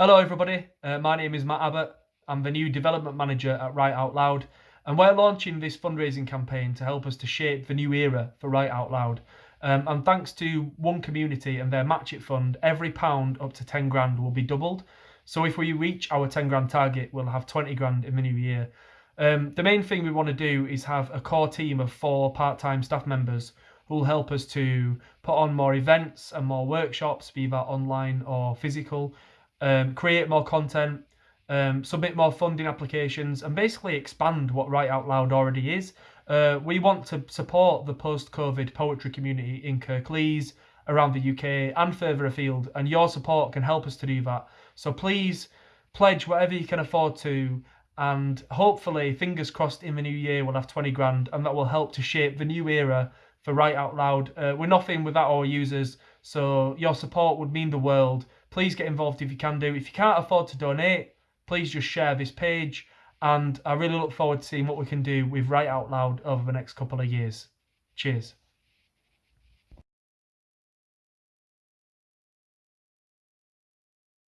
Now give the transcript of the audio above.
Hello, everybody. Uh, my name is Matt Abbott. I'm the new development manager at Write Out Loud, and we're launching this fundraising campaign to help us to shape the new era for Write Out Loud. Um, and thanks to One Community and their Match It Fund, every pound up to 10 grand will be doubled. So if we reach our 10 grand target, we'll have 20 grand in the new year. Um, the main thing we want to do is have a core team of four part time staff members who will help us to put on more events and more workshops, be that online or physical, um, create more content, um, submit more funding applications, and basically expand what Write Out Loud already is. Uh, we want to support the post COVID poetry community in Kirklees, around the UK, and further afield, and your support can help us to do that. So please pledge whatever you can afford to. And hopefully, fingers crossed, in the new year, we'll have 20 grand, and that will help to shape the new era for Write Out Loud. Uh, we're nothing without our users, so your support would mean the world. Please get involved if you can do. If you can't afford to donate, please just share this page. And I really look forward to seeing what we can do with Write Out Loud over the next couple of years. Cheers.